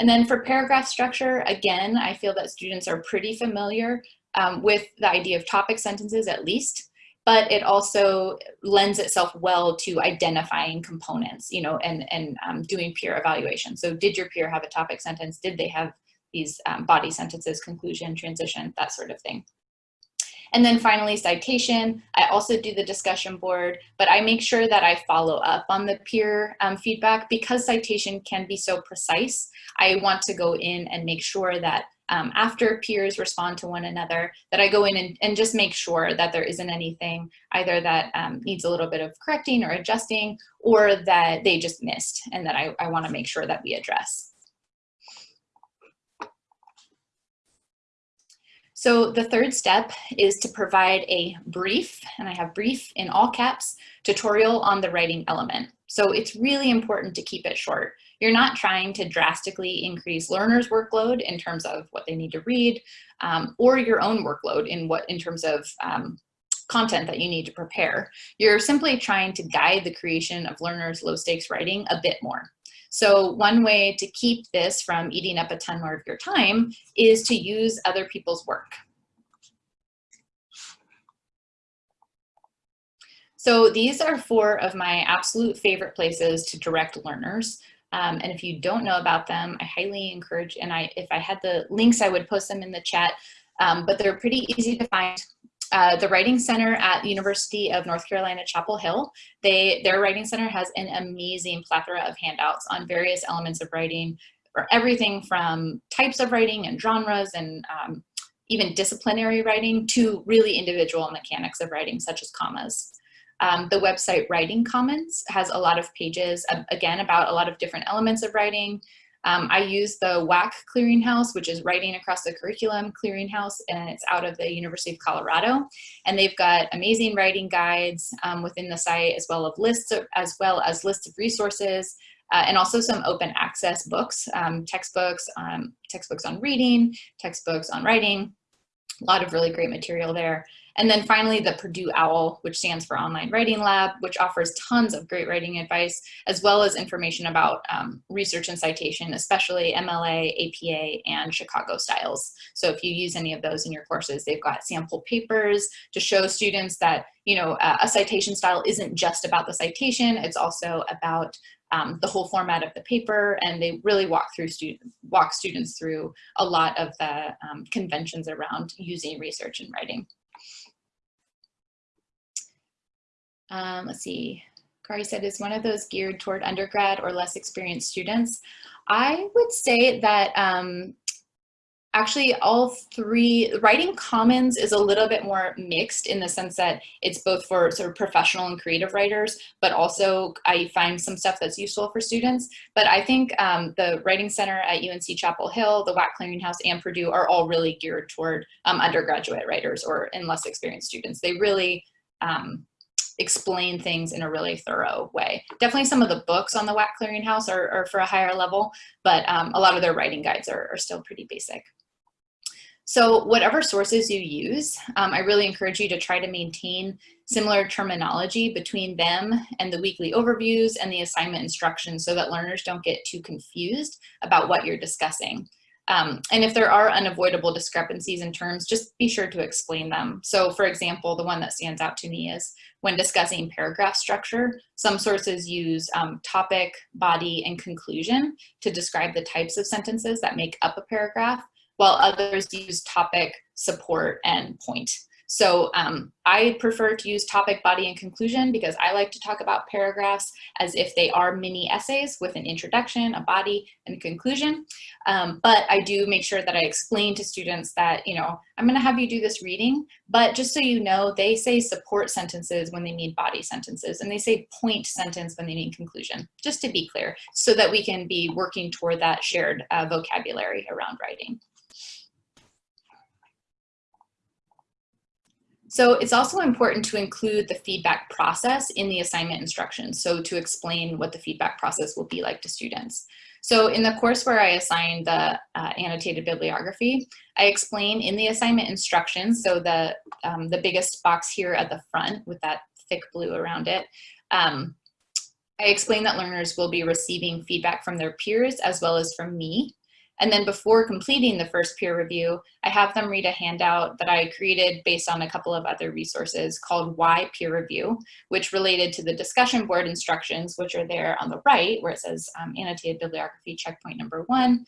And then for paragraph structure, again, I feel that students are pretty familiar um, with the idea of topic sentences at least, but it also lends itself well to identifying components, you know, and, and um, doing peer evaluation. So did your peer have a topic sentence? Did they have these um, body sentences, conclusion, transition, that sort of thing. And then finally, citation. I also do the discussion board, but I make sure that I follow up on the peer um, feedback because citation can be so precise. I want to go in and make sure that um, after peers respond to one another, that I go in and, and, just make sure that there isn't anything either that um, needs a little bit of correcting or adjusting or that they just missed and that I, I wanna make sure that we address. So the third step is to provide a brief, and I have brief in all caps, tutorial on the writing element. So it's really important to keep it short. You're not trying to drastically increase learners' workload in terms of what they need to read, um, or your own workload in what in terms of um, content that you need to prepare. You're simply trying to guide the creation of learners' low stakes writing a bit more. So one way to keep this from eating up a ton more of your time is to use other people's work. So these are four of my absolute favorite places to direct learners. Um, and if you don't know about them, I highly encourage, and I, if I had the links, I would post them in the chat, um, but they're pretty easy to find. Uh, the Writing Center at the University of North Carolina, Chapel Hill, they, their Writing Center has an amazing plethora of handouts on various elements of writing, or everything from types of writing and genres and um, even disciplinary writing to really individual mechanics of writing, such as commas. Um, the website Writing Commons has a lot of pages, uh, again, about a lot of different elements of writing, um, I use the WAC Clearinghouse, which is Writing Across the Curriculum Clearinghouse, and it's out of the University of Colorado. And they've got amazing writing guides um, within the site, as well as lists of, as well as lists of resources, uh, and also some open access books, um, textbooks, um, textbooks on reading, textbooks on writing, a lot of really great material there. And then finally, the Purdue OWL, which stands for Online Writing Lab, which offers tons of great writing advice, as well as information about um, research and citation, especially MLA, APA, and Chicago styles. So if you use any of those in your courses, they've got sample papers to show students that, you know, a citation style isn't just about the citation, it's also about um, the whole format of the paper, and they really walk through student, walk students through a lot of the um, conventions around using research and writing. Um, let's see, Kari said, is one of those geared toward undergrad or less experienced students? I would say that um, actually all three, Writing Commons is a little bit more mixed in the sense that it's both for sort of professional and creative writers, but also I find some stuff that's useful for students. But I think um, the Writing Center at UNC Chapel Hill, the WAC Clearinghouse, and Purdue are all really geared toward um, undergraduate writers or and less experienced students. They really um, explain things in a really thorough way. Definitely some of the books on the WAC Clearinghouse are, are for a higher level, but um, a lot of their writing guides are, are, still pretty basic. So whatever sources you use, um, I really encourage you to try to maintain similar terminology between them and the weekly overviews and the assignment instructions so that learners don't get too confused about what you're discussing. Um, and if there are unavoidable discrepancies in terms, just be sure to explain them. So for example, the one that stands out to me is when discussing paragraph structure, some sources use um, topic, body, and conclusion to describe the types of sentences that make up a paragraph, while others use topic, support, and point. So um, I prefer to use topic, body, and conclusion because I like to talk about paragraphs as if they are mini essays with an introduction, a body, and a conclusion. Um, but I do make sure that I explain to students that, you know, I'm gonna have you do this reading, but just so you know, they say support sentences when they mean body sentences, and they say point sentence when they mean conclusion, just to be clear, so that we can be working toward that shared uh, vocabulary around writing. So it's also important to include the feedback process in the assignment instructions. So to explain what the feedback process will be like to students. So in the course where I assign the uh, annotated bibliography, I explain in the assignment instructions, so the, um, the biggest box here at the front with that thick blue around it, um, I explain that learners will be receiving feedback from their peers as well as from me and then before completing the first peer review, I have them read a handout that I created based on a couple of other resources called Why Peer Review, which related to the discussion board instructions, which are there on the right, where it says um, annotated bibliography checkpoint number one,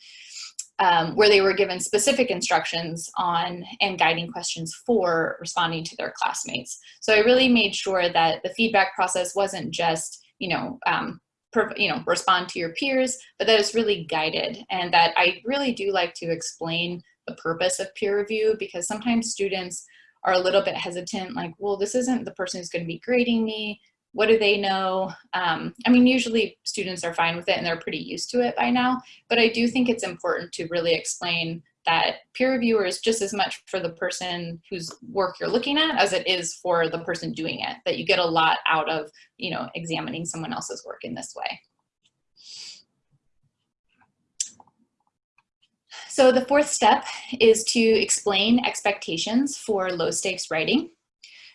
um, where they were given specific instructions on and guiding questions for responding to their classmates. So I really made sure that the feedback process wasn't just, you know, um, you know, respond to your peers, but that it's really guided and that I really do like to explain the purpose of peer review because sometimes students are a little bit hesitant, like, well, this isn't the person who's going to be grading me. What do they know? Um, I mean, usually students are fine with it and they're pretty used to it by now, but I do think it's important to really explain that peer reviewer is just as much for the person whose work you're looking at as it is for the person doing it, that you get a lot out of, you know, examining someone else's work in this way. So the fourth step is to explain expectations for low stakes writing.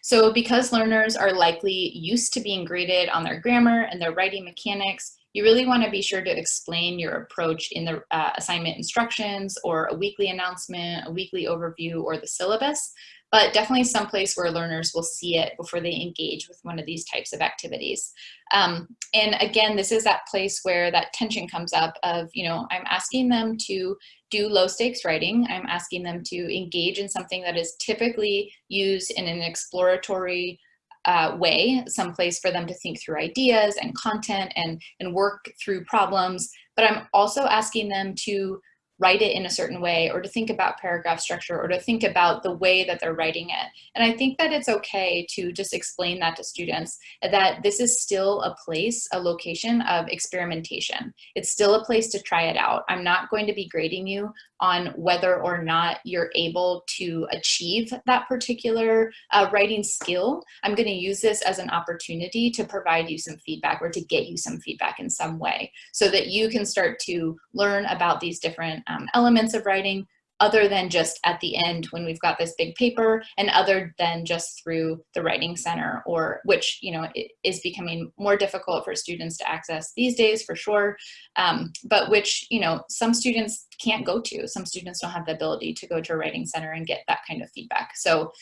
So because learners are likely used to being graded on their grammar and their writing mechanics, you really want to be sure to explain your approach in the uh, assignment instructions or a weekly announcement, a weekly overview, or the syllabus but definitely someplace where learners will see it before they engage with one of these types of activities. Um, and again, this is that place where that tension comes up of, you know, I'm asking them to do low stakes writing. I'm asking them to engage in something that is typically used in an exploratory uh, way, some place for them to think through ideas and content and, and work through problems. But I'm also asking them to write it in a certain way or to think about paragraph structure or to think about the way that they're writing it. And I think that it's okay to just explain that to students that this is still a place, a location of experimentation. It's still a place to try it out. I'm not going to be grading you on whether or not you're able to achieve that particular uh, writing skill. I'm going to use this as an opportunity to provide you some feedback or to get you some feedback in some way so that you can start to learn about these different um, elements of writing, other than just at the end when we've got this big paper and other than just through the writing center or which you know is becoming more difficult for students to access these days for sure. Um, but which you know some students can't go to. Some students don't have the ability to go to a writing center and get that kind of feedback. So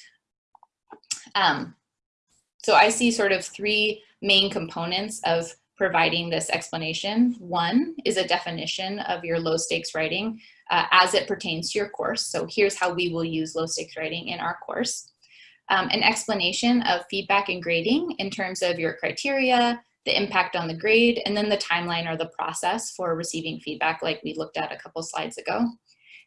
um, so I see sort of three main components of providing this explanation. One is a definition of your low stakes writing uh, as it pertains to your course. So here's how we will use low stakes writing in our course. Um, an explanation of feedback and grading in terms of your criteria, the impact on the grade, and then the timeline or the process for receiving feedback like we looked at a couple slides ago.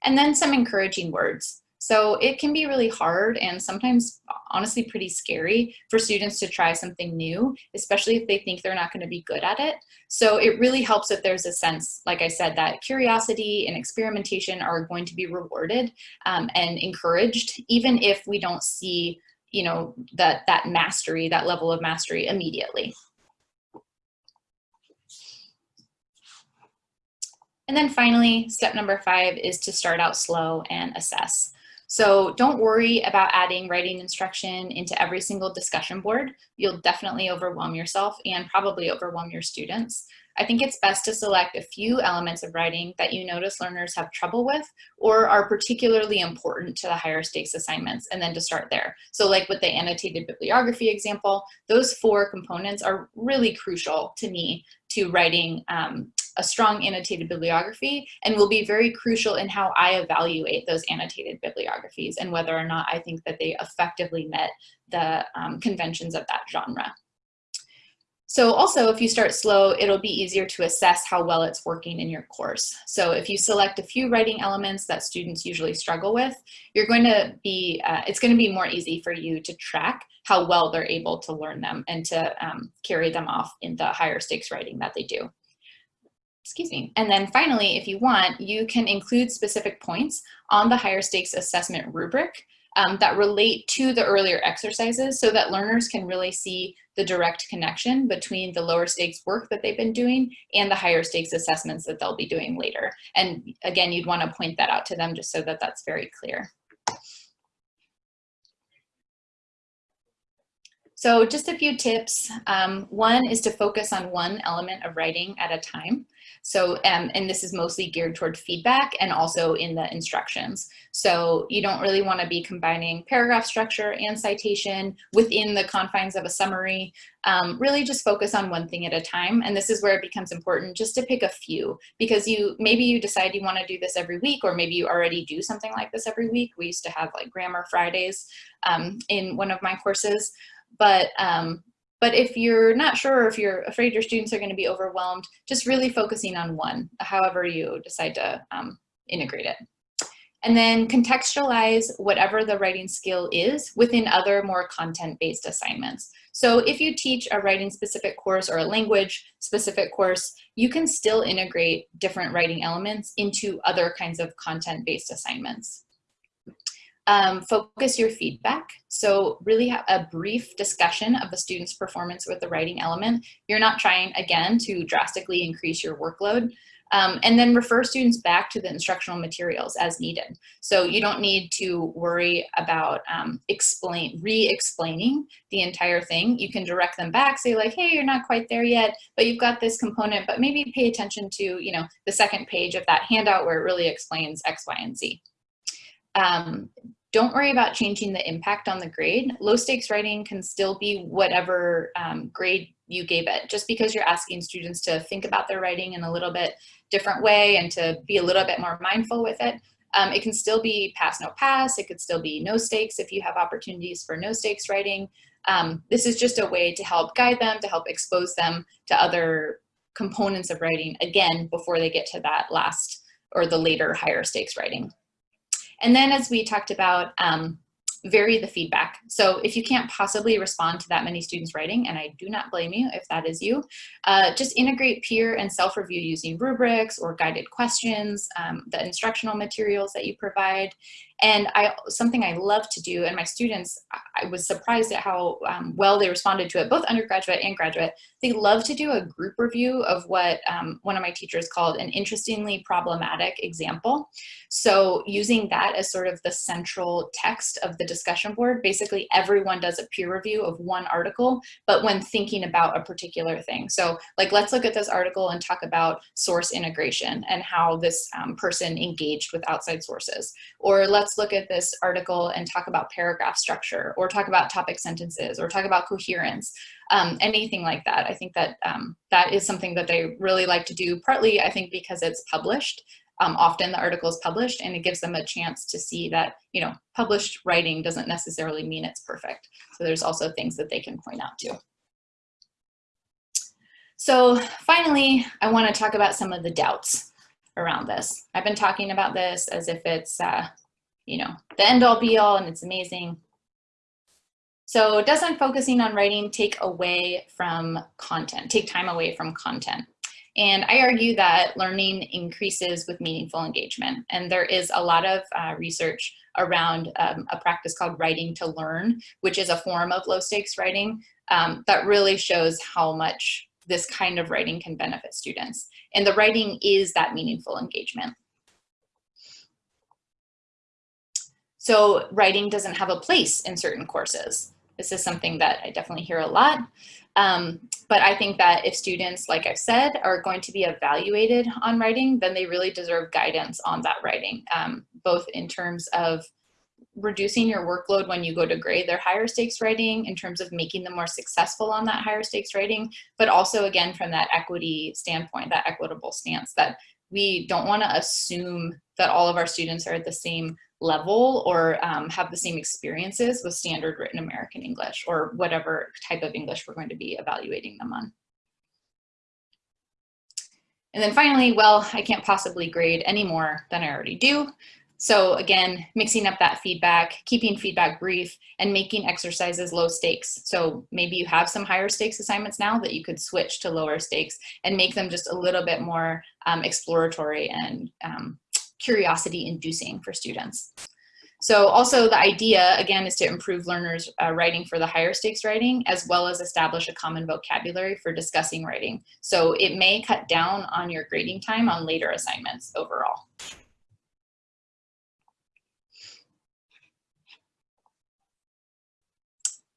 And then some encouraging words. So it can be really hard and sometimes honestly pretty scary for students to try something new, especially if they think they're not gonna be good at it. So it really helps if there's a sense, like I said, that curiosity and experimentation are going to be rewarded um, and encouraged, even if we don't see you know, that, that mastery, that level of mastery immediately. And then finally, step number five is to start out slow and assess. So don't worry about adding writing instruction into every single discussion board. You'll definitely overwhelm yourself and probably overwhelm your students. I think it's best to select a few elements of writing that you notice learners have trouble with or are particularly important to the higher stakes assignments and then to start there. So like with the annotated bibliography example, those four components are really crucial to me to writing um, a strong annotated bibliography and will be very crucial in how I evaluate those annotated bibliographies and whether or not I think that they effectively met the um, conventions of that genre. So also, if you start slow, it'll be easier to assess how well it's working in your course. So if you select a few writing elements that students usually struggle with, you're going to be, uh, it's going to be more easy for you to track how well they're able to learn them and to um, carry them off in the higher stakes writing that they do excuse me. And then finally, if you want, you can include specific points on the higher stakes assessment rubric um, that relate to the earlier exercises so that learners can really see the direct connection between the lower stakes work that they've been doing and the higher stakes assessments that they'll be doing later. And again, you'd want to point that out to them just so that that's very clear. So just a few tips. Um, one is to focus on one element of writing at a time. So, um, and this is mostly geared toward feedback and also in the instructions. So you don't really want to be combining paragraph structure and citation within the confines of a summary. Um, really just focus on one thing at a time. And this is where it becomes important just to pick a few because you maybe you decide you want to do this every week or maybe you already do something like this every week. We used to have like grammar Fridays um, in one of my courses. But um, but if you're not sure if you're afraid your students are going to be overwhelmed, just really focusing on one, however you decide to um, integrate it. And then contextualize whatever the writing skill is within other more content-based assignments. So if you teach a writing specific course or a language specific course, you can still integrate different writing elements into other kinds of content-based assignments. Um, focus your feedback. So really have a brief discussion of the student's performance with the writing element. You're not trying, again, to drastically increase your workload. Um, and then refer students back to the instructional materials as needed. So you don't need to worry about um, explain, re-explaining the entire thing. You can direct them back, say like, hey, you're not quite there yet, but you've got this component, but maybe pay attention to, you know, the second page of that handout where it really explains X, Y, and Z. Um, don't worry about changing the impact on the grade. Low stakes writing can still be whatever um, grade you gave it. Just because you're asking students to think about their writing in a little bit different way and to be a little bit more mindful with it, um, it can still be pass, no pass. It could still be no stakes if you have opportunities for no stakes writing. Um, this is just a way to help guide them, to help expose them to other components of writing, again, before they get to that last or the later higher stakes writing. And then as we talked about, um, vary the feedback. So if you can't possibly respond to that many students writing, and I do not blame you if that is you, uh, just integrate peer and self-review using rubrics or guided questions, um, the instructional materials that you provide, and I, something I love to do, and my students, I was surprised at how um, well they responded to it, both undergraduate and graduate. They love to do a group review of what um, one of my teachers called an interestingly problematic example. So using that as sort of the central text of the discussion board, basically everyone does a peer review of one article, but when thinking about a particular thing. So like, let's look at this article and talk about source integration and how this um, person engaged with outside sources. Or let's let's look at this article and talk about paragraph structure or talk about topic sentences or talk about coherence, um, anything like that. I think that um, that is something that they really like to do, partly I think because it's published. Um, often the article is published and it gives them a chance to see that, you know, published writing doesn't necessarily mean it's perfect. So there's also things that they can point out to. So finally, I want to talk about some of the doubts around this. I've been talking about this as if it's uh, you know, the end all be all and it's amazing. So doesn't focusing on writing take away from content, take time away from content? And I argue that learning increases with meaningful engagement. And there is a lot of uh, research around um, a practice called writing to learn, which is a form of low stakes writing um, that really shows how much this kind of writing can benefit students. And the writing is that meaningful engagement. So writing doesn't have a place in certain courses. This is something that I definitely hear a lot. Um, but I think that if students, like I've said, are going to be evaluated on writing, then they really deserve guidance on that writing, um, both in terms of reducing your workload when you go to grade their higher stakes writing in terms of making them more successful on that higher stakes writing, but also again from that equity standpoint, that equitable stance that we don't want to assume that all of our students are at the same level or um, have the same experiences with standard written American English or whatever type of English we're going to be evaluating them on. And then finally, well, I can't possibly grade any more than I already do. So again, mixing up that feedback, keeping feedback brief, and making exercises low stakes. So maybe you have some higher stakes assignments now that you could switch to lower stakes and make them just a little bit more um, exploratory and um, curiosity inducing for students. So also the idea, again, is to improve learners uh, writing for the higher stakes writing, as well as establish a common vocabulary for discussing writing. So it may cut down on your grading time on later assignments overall.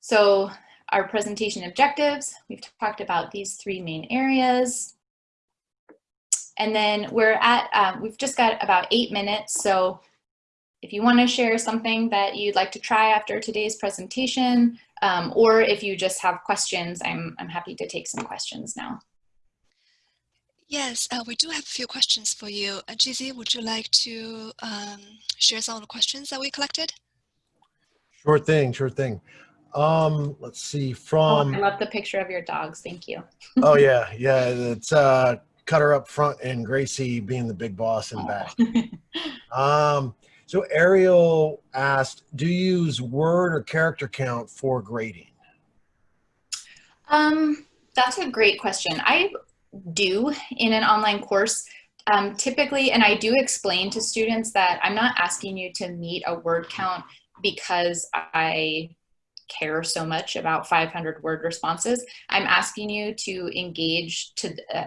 So our presentation objectives, we've talked about these three main areas. And then we're at, um, we've just got about eight minutes. So if you want to share something that you'd like to try after today's presentation, um, or if you just have questions, I'm, I'm happy to take some questions now. Yes, uh, we do have a few questions for you. Uh, GZ, would you like to um, share some of the questions that we collected? Sure thing, sure thing. Um, let's see, from... Oh, I love the picture of your dogs. Thank you. oh, yeah, yeah. It's uh, Cutter up front and Gracie being the big boss in back. um, so Ariel asked, do you use word or character count for grading? Um, that's a great question. I do in an online course. Um, typically, and I do explain to students that I'm not asking you to meet a word count because I care so much about 500 word responses. I'm asking you to engage to uh,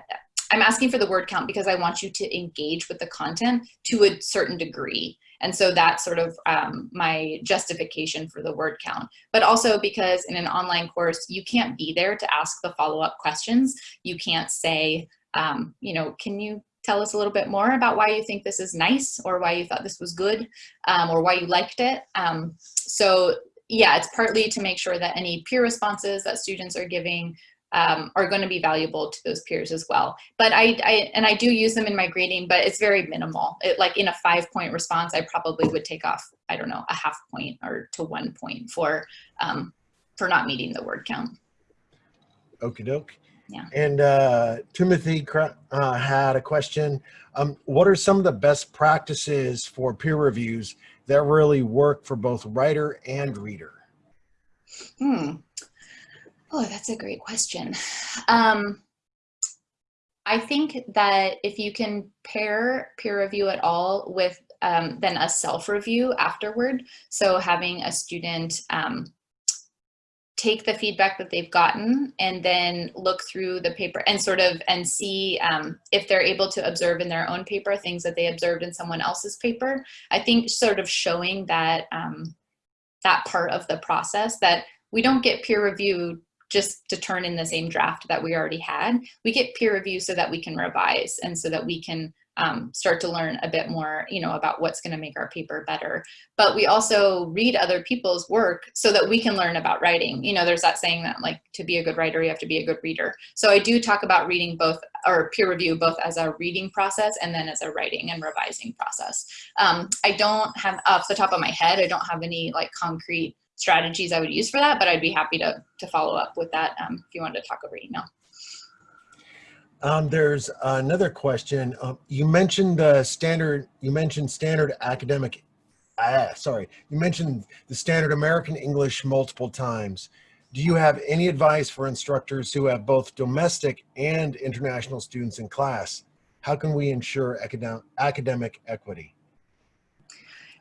I'm asking for the word count because I want you to engage with the content to a certain degree. And so that's sort of um, my justification for the word count. But also because in an online course, you can't be there to ask the follow-up questions. You can't say, um, you know, can you tell us a little bit more about why you think this is nice or why you thought this was good um, or why you liked it. Um, so yeah, it's partly to make sure that any peer responses that students are giving um, are going to be valuable to those peers as well. But I, I, and I do use them in my grading, but it's very minimal. It, like in a five point response, I probably would take off, I don't know, a half point or to one point for, um, for not meeting the word count. Okie doke. Yeah. And uh, Timothy uh, had a question. Um, what are some of the best practices for peer reviews that really work for both writer and reader? Hmm. Oh, that's a great question. Um, I think that if you can pair peer review at all with um, then a self-review afterward, so having a student um, take the feedback that they've gotten and then look through the paper and sort of and see um, if they're able to observe in their own paper things that they observed in someone else's paper. I think sort of showing that um, that part of the process that we don't get peer review just to turn in the same draft that we already had. We get peer review so that we can revise and so that we can um, start to learn a bit more, you know, about what's going to make our paper better. But we also read other people's work so that we can learn about writing. You know, there's that saying that like to be a good writer, you have to be a good reader. So I do talk about reading both or peer review both as a reading process and then as a writing and revising process. Um, I don't have off the top of my head, I don't have any like concrete strategies I would use for that, but I'd be happy to, to follow up with that um, if you wanted to talk over email. Um, there's another question. Um, you mentioned uh, standard, you mentioned standard academic, ah, sorry, you mentioned the standard American English multiple times. Do you have any advice for instructors who have both domestic and international students in class? How can we ensure academic, academic equity?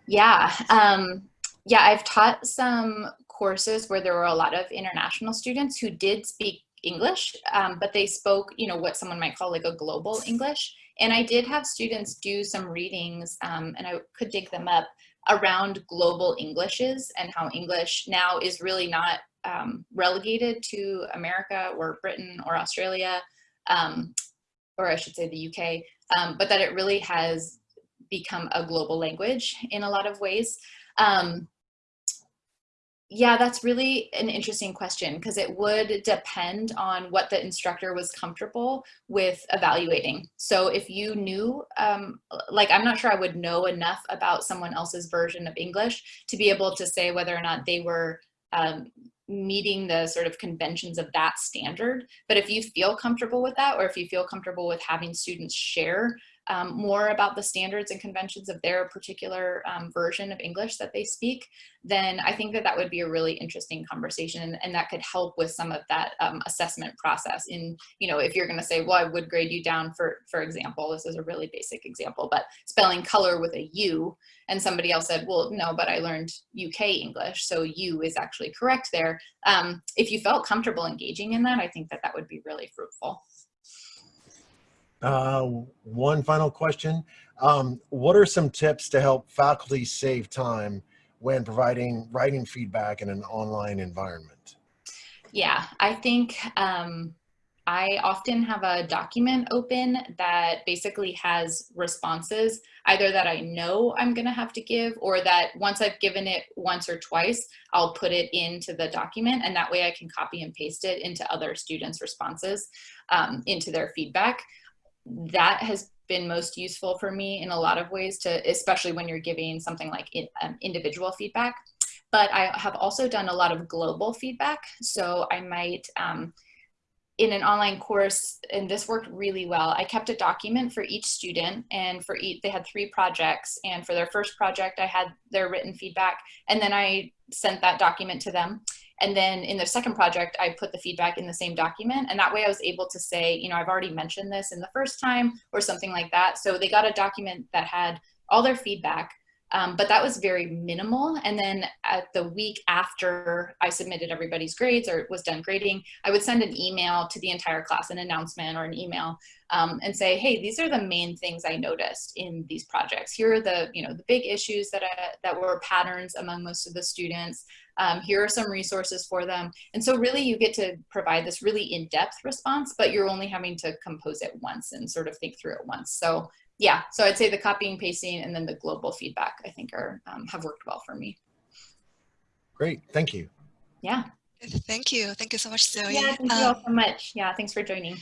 Yeah, um, yeah, I've taught some courses where there were a lot of international students who did speak English, um, but they spoke, you know, what someone might call like a global English. And I did have students do some readings, um, and I could dig them up, around global Englishes and how English now is really not um, relegated to America or Britain or Australia, um, or I should say the UK, um, but that it really has become a global language in a lot of ways. Um, yeah, that's really an interesting question because it would depend on what the instructor was comfortable with evaluating. So if you knew, um, like I'm not sure I would know enough about someone else's version of English to be able to say whether or not they were um, meeting the sort of conventions of that standard. But if you feel comfortable with that, or if you feel comfortable with having students share um, more about the standards and conventions of their particular um, version of English that they speak, then I think that that would be a really interesting conversation and, and that could help with some of that um, assessment process in, you know, if you're gonna say, well, I would grade you down for, for example, this is a really basic example, but spelling color with a U and somebody else said, well, no, but I learned UK English, so U is actually correct there. Um, if you felt comfortable engaging in that, I think that that would be really fruitful. Uh, one final question. Um, what are some tips to help faculty save time when providing writing feedback in an online environment? Yeah, I think um, I often have a document open that basically has responses, either that I know I'm gonna have to give or that once I've given it once or twice, I'll put it into the document and that way I can copy and paste it into other students' responses, um, into their feedback that has been most useful for me in a lot of ways to, especially when you're giving something like in, um, individual feedback. But I have also done a lot of global feedback. So I might, um, in an online course, and this worked really well, I kept a document for each student and for each, they had three projects. And for their first project, I had their written feedback and then I sent that document to them. And then in the second project, I put the feedback in the same document. And that way I was able to say, you know, I've already mentioned this in the first time or something like that. So they got a document that had all their feedback, Um, but that was very minimal. And then at the week after I submitted everybody's grades or was done grading, I would send an email to the entire class, an announcement or an email, um, and say, hey, these are the main things I noticed in these projects. Here are the, you know, the big issues that, I, that were patterns among most of the students. Um, here are some resources for them. And so really you get to provide this really in-depth response, but you're only having to compose it once and sort of think through it once. So yeah, so I'd say the copying, pasting, and then the global feedback, I think are um, have worked well for me. Great, thank you. Yeah. Thank you. Thank you so much, Zoe. Yeah, thank you all so much. Yeah, thanks for joining.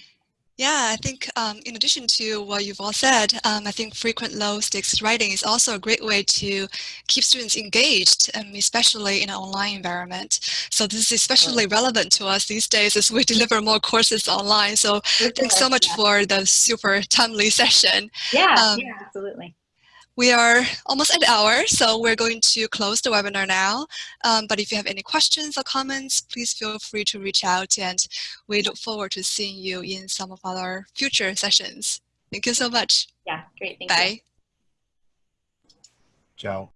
Yeah, I think um, in addition to what you've all said, um, I think frequent low stakes writing is also a great way to keep students engaged, um, especially in an online environment. So this is especially relevant to us these days as we deliver more courses online. So thanks so much yeah. for the super timely session. Yeah, um, yeah, absolutely. We are almost at the hour, so we're going to close the webinar now. Um, but if you have any questions or comments, please feel free to reach out and we look forward to seeing you in some of our future sessions. Thank you so much. Yeah, great. Thank Bye. You. Ciao.